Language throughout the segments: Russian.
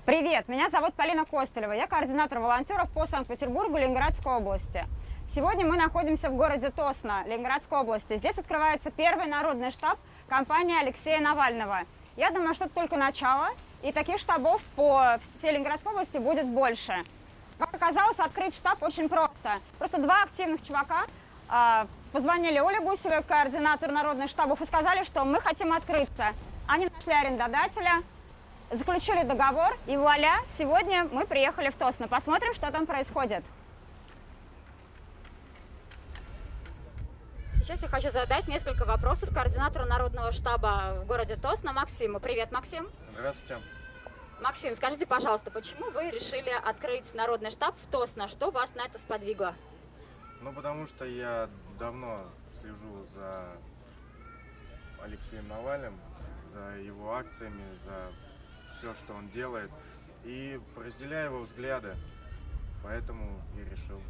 Привет, меня зовут Полина Костылева, я координатор волонтеров по Санкт-Петербургу Ленинградской области. Сегодня мы находимся в городе Тосно, Ленинградской области. Здесь открывается первый народный штаб компании Алексея Навального. Я думаю, что это только начало, и таких штабов по всей Ленинградской области будет больше. Как оказалось, открыть штаб очень просто. Просто два активных чувака э, позвонили Оле Гусевой, координатору народных штабов, и сказали, что мы хотим открыться. Они нашли арендодателя, заключили договор, и вуаля, сегодня мы приехали в Тосно. Посмотрим, что там происходит. Сейчас я хочу задать несколько вопросов координатору народного штаба в городе Тосно Максиму. Привет, Максим. Здравствуйте. Максим, скажите, пожалуйста, почему вы решили открыть народный штаб в Тосно? Что вас на это сподвигло? Ну, потому что я давно слежу за Алексеем Навальным, за его акциями, за все, что он делает, и разделяю его взгляды, поэтому и решил.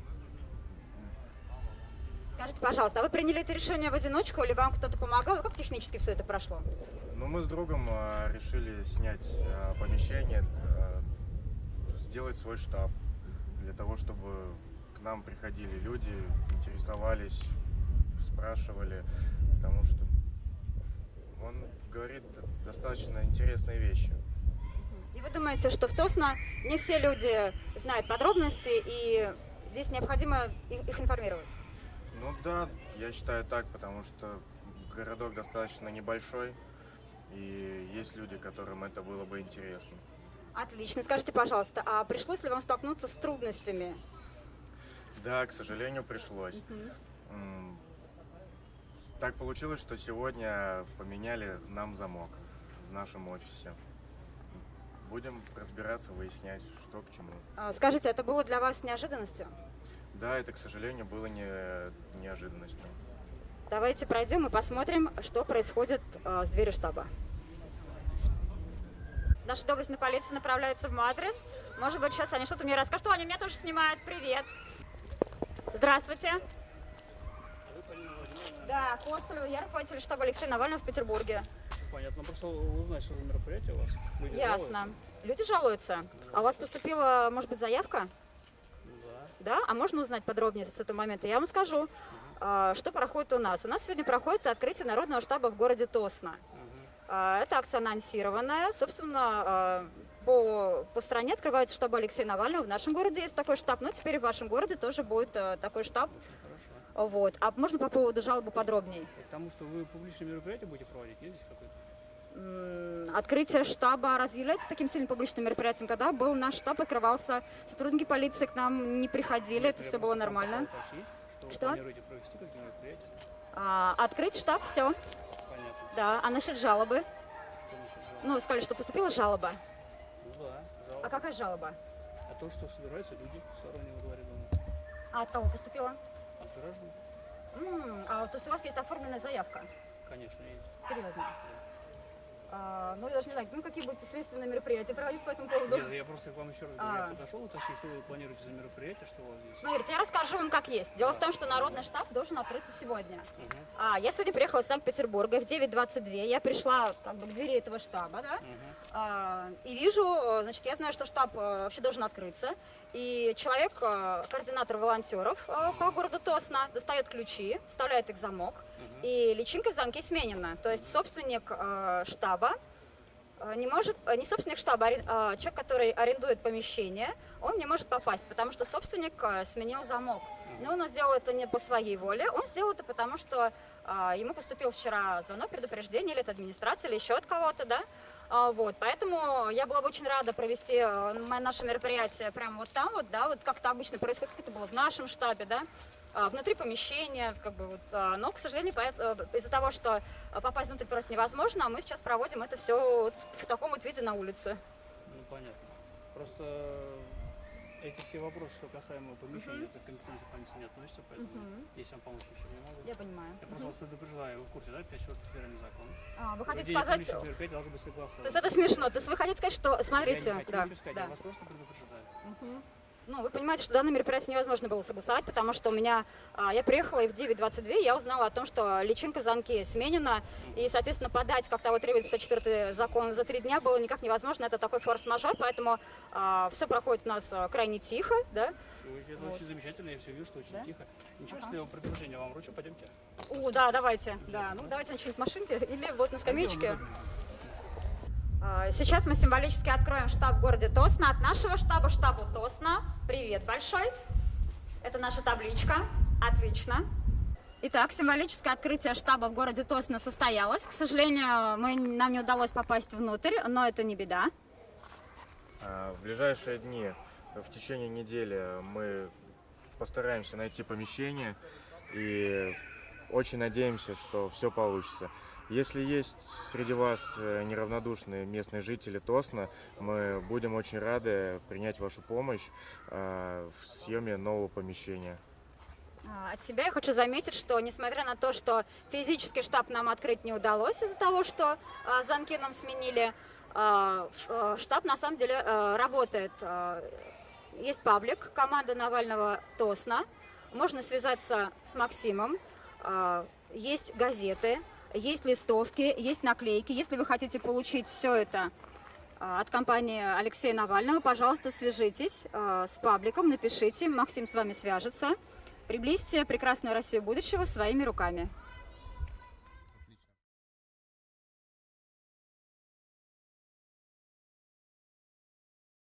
Скажите, пожалуйста, а вы приняли это решение в одиночку или вам кто-то помогал? Как технически все это прошло? Ну, мы с другом а, решили снять а, помещение, а, сделать свой штаб, для того, чтобы к нам приходили люди, интересовались, спрашивали, потому что он говорит достаточно интересные вещи. И вы думаете, что в Тосно не все люди знают подробности, и здесь необходимо их, их информировать? Ну да, я считаю так, потому что городок достаточно небольшой, и есть люди, которым это было бы интересно. Отлично. Скажите, пожалуйста, а пришлось ли вам столкнуться с трудностями? Да, к сожалению, пришлось. Угу. Так получилось, что сегодня поменяли нам замок в нашем офисе. Будем разбираться, выяснять, что к чему. А, скажите, это было для вас неожиданностью? Да, это, к сожалению, было не, неожиданностью. Давайте пройдем и посмотрим, что происходит э, с дверью штаба. Наша доблестная полиция направляется в Мадрес. Может быть, сейчас они что-то мне расскажут. О, они меня тоже снимают. Привет. Здравствуйте. Да, Костолева, я руководитель штаба Алексея Навального в Петербурге. Понятно, просто узнать, что за мероприятие у вас. Люди Ясно. Жалуются? Люди жалуются. А у вас поступила, может быть, заявка? Да. Да? А можно узнать подробнее с этого момента? Я вам скажу, угу. что проходит у нас. У нас сегодня проходит открытие народного штаба в городе Тосно. Угу. Это акция анонсированная. Собственно, а, по, по стране открывается штаб Алексея Навального. В нашем городе есть такой штаб, но теперь в вашем городе тоже будет э, такой штаб. Вот. А можно по поводу жалобы подробнее? Потому что вы публичные мероприятия будете проводить, есть здесь какое-то? Открытие штаба разве является таким сильным публичным мероприятием? Когда был наш штаб, открывался, сотрудники полиции к нам не приходили, это все было нормально. Что? А, открыть штаб, все. Понятно. Да, а насчет жалобы? Что насчет жалобы? Ну, сказали, что поступила жалоба. Ну да, жалоба. А какая жалоба? А то, что собираются люди сторонние во дворе дома. А от кого поступила? От граждан. М -м, а то есть у вас есть оформленная заявка? Конечно, есть. Серьезно? Да. Не знаю, ну, какие будете следственные мероприятия проводить по этому поводу? Нет, я просто к вам еще раз говорю, а. я подошел уточнить, что вы планируете за мероприятие, что у вас здесь. Смотрите, я расскажу вам, как есть. Дело да. в том, что народный штаб должен открыться сегодня. Угу. А, я сегодня приехала из Санкт-Петербурга в 9.22, я пришла как бы к двери этого штаба, да, угу. а, и вижу, значит, я знаю, что штаб э, вообще должен открыться, и человек, э, координатор волонтеров э, по городу Тосно, достает ключи, вставляет их в замок, угу. и личинка в замке сменена, то есть собственник штаба, Э, не может, э, не собственник штаба, а человек, который арендует помещение, он не может попасть, потому что собственник э, сменил замок. Но он сделал это не по своей воле, он сделал это потому, что ему поступил вчера звонок, предупреждение или от администрации, или еще от кого-то, да, а, вот, поэтому я была бы очень рада провести наше мероприятие прямо вот там вот, да, вот как это обычно происходит, как это было в нашем штабе, да, внутри помещения, как бы вот, а, но, к сожалению, э, из-за того, что попасть внутрь просто невозможно, мы сейчас проводим это все вот в таком вот виде на улице. Ну, понятно. Просто эти все вопросы, что касаемо помещения, uh -huh. это компетенция полиции не относится, поэтому uh -huh. если вам помочь ничего не могу. Я понимаю. Я просто uh -huh. вас предупреждаю, вы в курсе, да, 5 часов федеральный закон. А, вы хотите сказать... должен быть То есть это смешно, то есть вы хотите сказать, что, смотрите... Я не хочу да, ничего сказать, да. я вас просто предупреждаю. Uh -huh. Ну, вы понимаете, что данное мероприятие невозможно было согласовать, потому что у меня, а, я приехала и в 9.22 я узнала о том, что личинка в замке сменена, и, соответственно, подать, как того требует 54 закон, за три дня было никак невозможно, это такой форс-мажор, поэтому все проходит у нас а, крайне тихо, да. Это Вот. очень замечательно, я все вижу, что очень Да? тихо. Ничего, Ага. если я предложение вам вручу, пойдемте. О, да, давайте, да, ну давайте на что-нибудь машинке или вот на скамеечке. А, Сейчас мы символически откроем штаб в городе Тосно. От нашего штаба, штабу Тосно, привет большой. Это наша табличка. Отлично. Итак, символическое открытие штаба в городе Тосно состоялось. К сожалению, мы, нам не удалось попасть внутрь, но это не беда. А, В ближайшие дни, в течение недели, мы постараемся найти помещение и очень надеемся, что все получится. Если есть среди вас э, неравнодушные местные жители Тосна, мы будем очень рады принять вашу помощь э, в съеме нового помещения. А, От себя я хочу заметить, что несмотря на то, что физически штаб нам открыть не удалось из-за того, что а, замки нам сменили, а, а, штаб на самом деле работает. Есть паблик команда Навального Тосна. Можно связаться с Максимом. Есть газеты, есть листовки, есть наклейки. Если вы хотите получить все это а, от компании Алексея Навального, пожалуйста, свяжитесь а, с пабликом, напишите, Максим с вами свяжется. Приблизьте прекрасную Россию будущего своими руками.